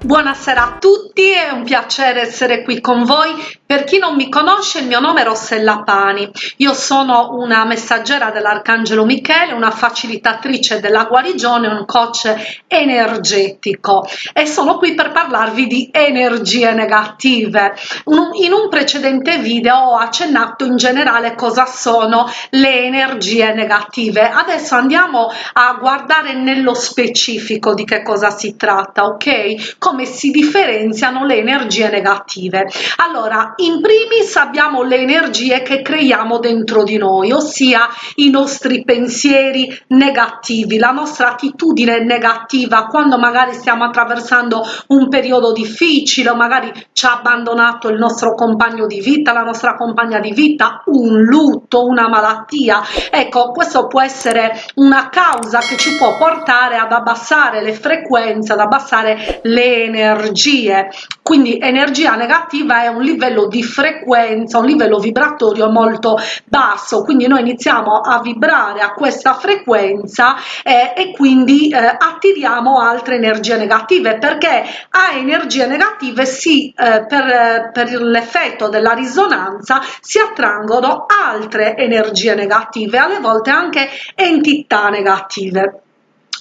Buonasera a tutti, è un piacere essere qui con voi. Per chi non mi conosce, il mio nome è Rossella Pani. Io sono una messaggera dell'Arcangelo Michele, una facilitatrice della guarigione, un coach energetico e sono qui per parlarvi di energie negative. In un precedente video ho accennato in generale cosa sono le energie negative. Adesso andiamo a guardare nello specifico di che cosa si tratta, ok? Come si differenziano le energie negative. Allora, in primis abbiamo le energie che creiamo dentro di noi, ossia i nostri pensieri negativi, la nostra attitudine negativa quando magari stiamo attraversando un periodo difficile o magari ci ha abbandonato il nostro compagno di vita, la nostra compagna di vita, un lutto, una malattia. Ecco, questo può essere una causa che ci può portare ad abbassare le frequenze, ad abbassare le energie. Quindi energia negativa è un livello di frequenza, un livello vibratorio molto basso, quindi noi iniziamo a vibrare a questa frequenza eh, e quindi eh, attiriamo altre energie negative perché a energie negative si eh, per, per l'effetto della risonanza si attraggono altre energie negative, alle volte anche entità negative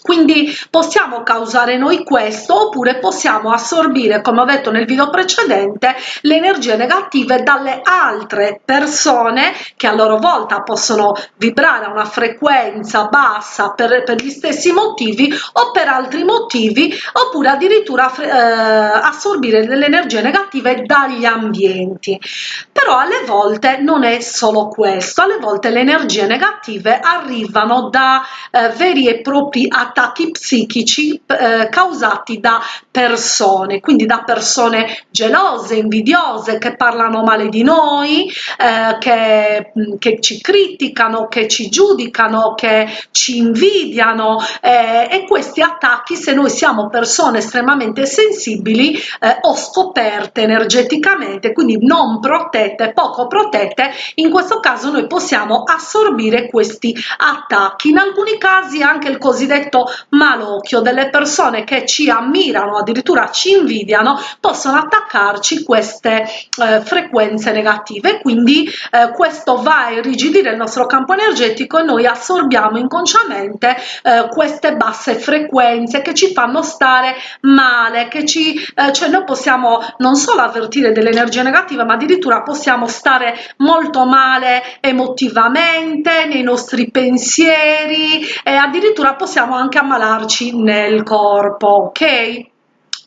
quindi possiamo causare noi questo oppure possiamo assorbire come ho detto nel video precedente le energie negative dalle altre persone che a loro volta possono vibrare a una frequenza bassa per, per gli stessi motivi o per altri motivi oppure addirittura eh, assorbire delle energie negative dagli ambienti. Però alle volte non è solo questo alle volte le energie negative arrivano da eh, veri e propri attacchi attacchi psichici eh, causati da persone, quindi da persone gelose, invidiose, che parlano male di noi, eh, che, mm, che, ci criticano, che ci giudicano, che ci invidiano eh, e questi attacchi se noi siamo persone estremamente sensibili eh, o scoperte energeticamente, quindi non protette, poco protette, in questo caso noi possiamo assorbire questi attacchi. In alcuni casi anche il cosiddetto malocchio delle persone che ci ammirano addirittura ci invidiano possono attaccarci queste eh, frequenze negative. Quindi eh, questo va a irrigidire il nostro campo energetico e noi assorbiamo inconsciamente eh, queste basse frequenze che ci fanno stare male che ci eh, cioè noi possiamo non solo avvertire delle energie negative ma addirittura possiamo stare molto male emotivamente nei nostri pensieri e addirittura possiamo anche ammalarci nel corpo, ok?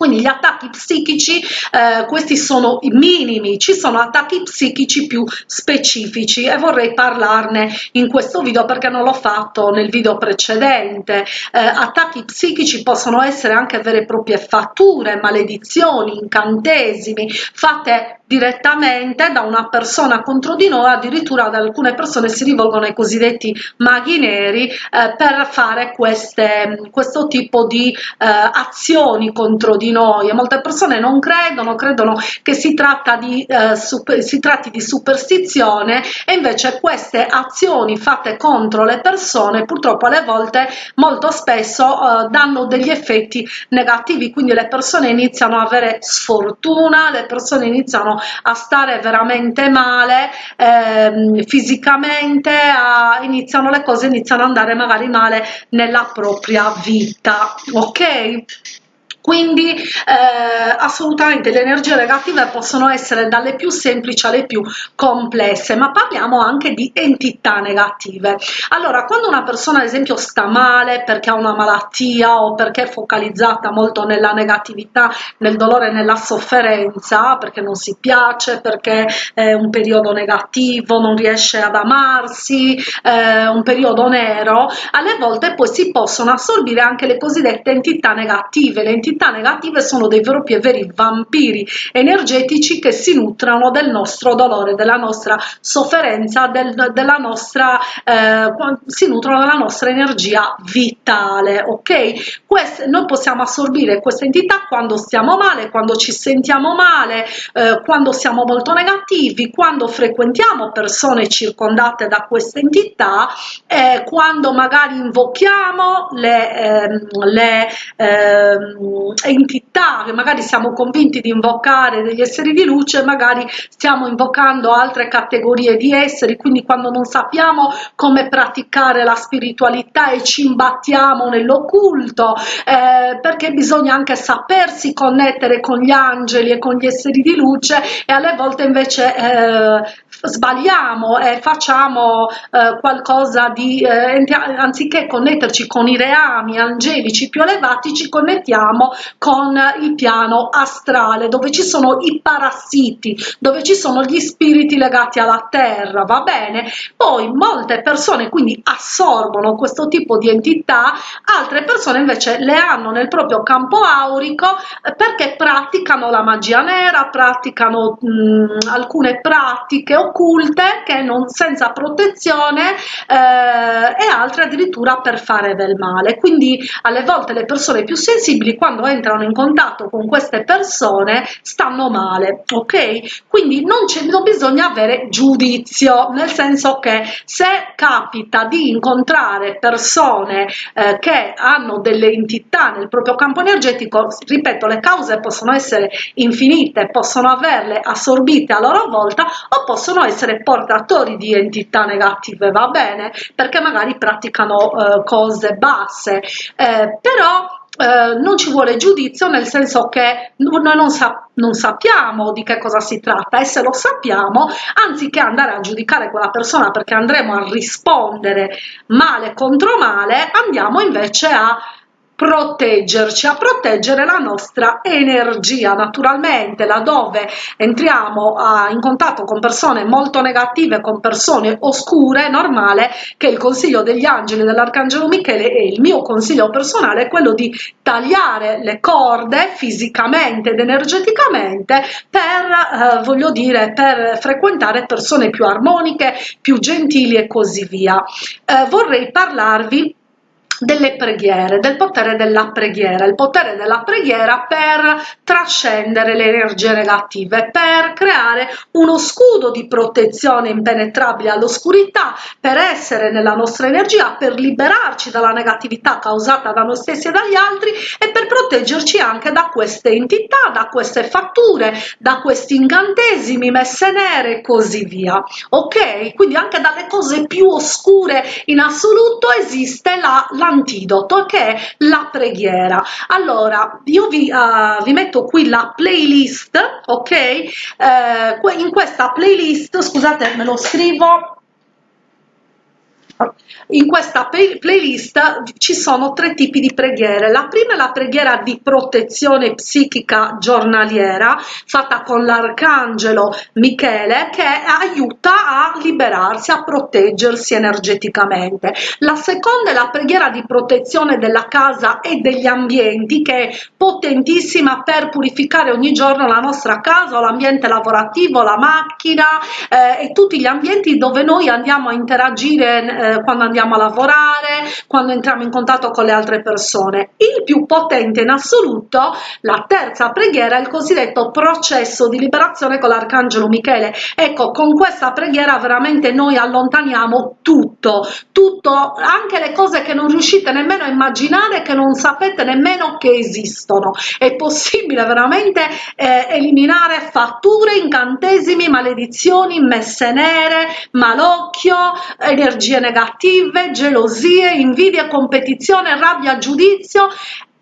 quindi gli attacchi psichici eh, questi sono i minimi ci sono attacchi psichici più specifici e vorrei parlarne in questo video perché non l'ho fatto nel video precedente eh, attacchi psichici possono essere anche vere e proprie fatture maledizioni incantesimi fatte direttamente da una persona contro di noi, addirittura ad alcune persone si rivolgono ai cosiddetti maghi neri eh, per fare queste, questo tipo di eh, azioni contro di noi. E molte persone non credono, credono che si, tratta di, eh, super, si tratti di superstizione e invece queste azioni fatte contro le persone purtroppo alle volte molto spesso eh, danno degli effetti negativi, quindi le persone iniziano a avere sfortuna, le persone iniziano a stare veramente male ehm, fisicamente a, iniziano le cose iniziano ad andare magari male nella propria vita ok quindi eh, assolutamente le energie negative possono essere dalle più semplici alle più complesse ma parliamo anche di entità negative. Allora quando una persona ad esempio sta male perché ha una malattia o perché è focalizzata molto nella negatività nel dolore nella sofferenza perché non si piace perché è un periodo negativo non riesce ad amarsi eh, un periodo nero alle volte poi si possono assorbire anche le cosiddette entità negative le entità entità negative sono dei propri e veri vampiri energetici che si nutrono del nostro dolore, della nostra sofferenza, del, della nostra, eh, si nutrono della nostra energia vitale, ok? Queste, noi possiamo assorbire queste entità quando stiamo male, quando ci sentiamo male, eh, quando siamo molto negativi, quando frequentiamo persone circondate da queste entità, eh, quando magari invochiamo le, ehm, le ehm, entità che magari siamo convinti di invocare degli esseri di luce, magari stiamo invocando altre categorie di esseri, quindi quando non sappiamo come praticare la spiritualità e ci imbattiamo nell'occulto, eh, perché bisogna anche sapersi connettere con gli angeli e con gli esseri di luce e alle volte invece eh, sbagliamo e facciamo eh, qualcosa di eh, anziché connetterci con i reami angelici più elevati ci connettiamo con il piano astrale dove ci sono i parassiti dove ci sono gli spiriti legati alla terra va bene? Poi molte persone quindi assorbono questo tipo di entità altre persone invece le hanno nel proprio campo aurico eh, perché praticano la magia nera praticano mh, alcune pratiche occulte che non senza protezione eh, e altre addirittura per fare del male. Quindi alle volte le persone più sensibili quando entrano in contatto con queste persone stanno male ok? Quindi non non bisogna avere giudizio nel senso che se capita di incontrare persone eh, che hanno delle entità nel proprio campo energetico ripeto le cause possono essere infinite possono averle assorbite a loro volta o possono essere portatori di entità negative va bene perché magari praticano eh, cose basse. Eh, però eh, non ci vuole giudizio nel senso che noi non, sa non sappiamo di che cosa si tratta e se lo sappiamo anziché andare a giudicare quella persona perché andremo a rispondere male contro male andiamo invece a proteggerci, a proteggere la nostra energia. Naturalmente laddove entriamo a, in contatto con persone molto negative, con persone oscure, è normale che il consiglio degli angeli dell'Arcangelo Michele e il mio consiglio personale è quello di tagliare le corde fisicamente ed energeticamente per, eh, voglio dire, per frequentare persone più armoniche, più gentili e così via. Eh, vorrei parlarvi delle preghiere, del potere della preghiera, il potere della preghiera per trascendere le energie negative, per creare uno scudo di protezione impenetrabile all'oscurità, per essere nella nostra energia, per liberarci dalla negatività causata da noi stessi e dagli altri e per proteggerci anche da queste entità, da queste fatture, da questi incantesimi, messe nere e così via. Ok? Quindi anche dalle cose più oscure in assoluto esiste la, la l'antidoto che è la preghiera. Allora io vi, uh, vi metto qui la playlist ok? Eh, in questa playlist scusate me lo scrivo in questa playlist ci sono tre tipi di preghiere. La prima è la preghiera di protezione psichica giornaliera fatta con l'arcangelo Michele che aiuta a liberarsi, a proteggersi energeticamente. La seconda è la preghiera di protezione della casa e degli ambienti che è potentissima per purificare ogni giorno la nostra casa, l'ambiente lavorativo, la macchina eh, e tutti gli ambienti dove noi andiamo a interagire eh, quando andiamo a lavorare, quando entriamo in contatto con le altre persone. Il più potente in assoluto, la terza preghiera, è il cosiddetto processo di liberazione con l'arcangelo Michele. Ecco, con questa preghiera veramente noi allontaniamo tutto, tutto, anche le cose che non riuscite nemmeno a immaginare, che non sapete nemmeno che esistono. È possibile veramente eh, eliminare fatture, incantesimi, maledizioni, messe nere, malocchio, energie negative negative, gelosie, invidia, competizione, rabbia, giudizio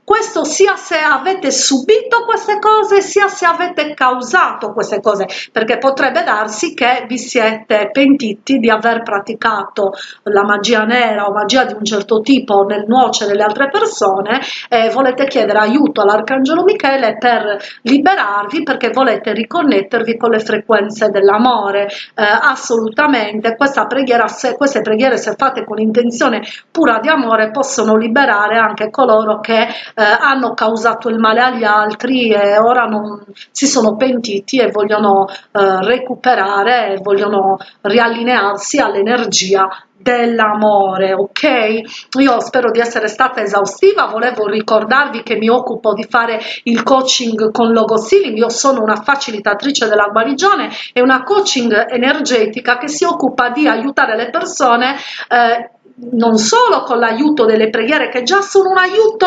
questo sia se avete subito queste cose sia se avete causato queste cose perché potrebbe darsi che vi siete pentiti di aver praticato la magia nera o magia di un certo tipo nel nuocere le altre persone e volete chiedere aiuto all'arcangelo Michele per liberarvi perché volete riconnettervi con le frequenze dell'amore. Eh, assolutamente questa preghiera se queste preghiere se fatte con intenzione pura di amore possono liberare anche coloro che eh, hanno causato il male agli altri e ora non, si sono pentiti e vogliono eh, recuperare e vogliono riallinearsi all'energia dell'amore ok? Io spero di essere stata esaustiva. Volevo ricordarvi che mi occupo di fare il coaching con logo sealing io sono una facilitatrice della guarigione e una coaching energetica che si occupa di aiutare le persone eh, non solo con l'aiuto delle preghiere che già sono un aiuto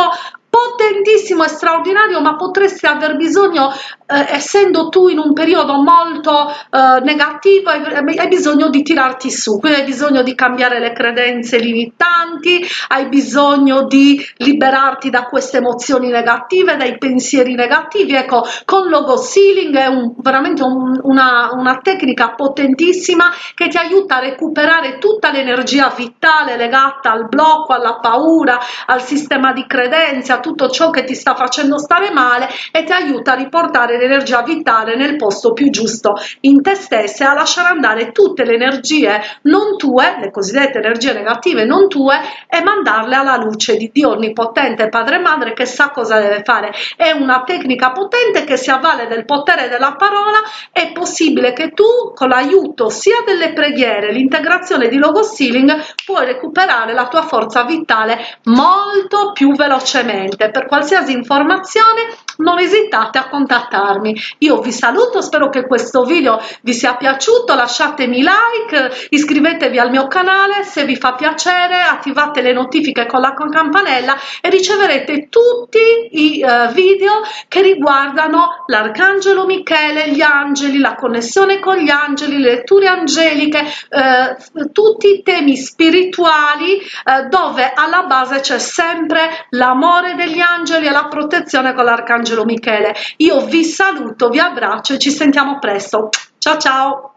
potentissimo e straordinario ma potresti aver bisogno eh, essendo tu in un periodo molto eh, negativo hai, hai, bisogno di tirarti su quindi hai bisogno di cambiare le credenze limitanti hai bisogno di liberarti da queste emozioni negative dai pensieri negativi. Ecco con logo sealing è un, veramente un, una, una tecnica potentissima che ti aiuta a recuperare tutta l'energia vitale legata al blocco alla paura al sistema di credenze a tutto ciò che ti sta facendo stare male e ti aiuta a riportare l'energia vitale nel posto più giusto in te stessa e a lasciare andare tutte le energie non tue, le cosiddette energie negative non tue e mandarle alla luce di Dio onnipotente Padre e Madre che sa cosa deve fare. È una tecnica potente che si avvale del potere della parola, è possibile che tu con l'aiuto sia delle preghiere, l'integrazione di logo sealing puoi recuperare la tua forza vitale molto più velocemente. Per qualsiasi informazione non esitate a contattarmi. Io vi saluto, spero che questo video vi sia piaciuto, lasciatemi like, iscrivetevi al mio canale, se vi fa piacere attivate le notifiche con la campanella e riceverete tutti i uh, video che riguardano l'arcangelo Michele, gli angeli, la connessione con gli angeli, le letture angeliche, uh, tutti i temi spirituali uh, dove alla base c'è sempre l'amore degli angeli e la protezione con l'arcangelo Michele. Io vi saluto, vi abbraccio e ci sentiamo presto. Ciao ciao!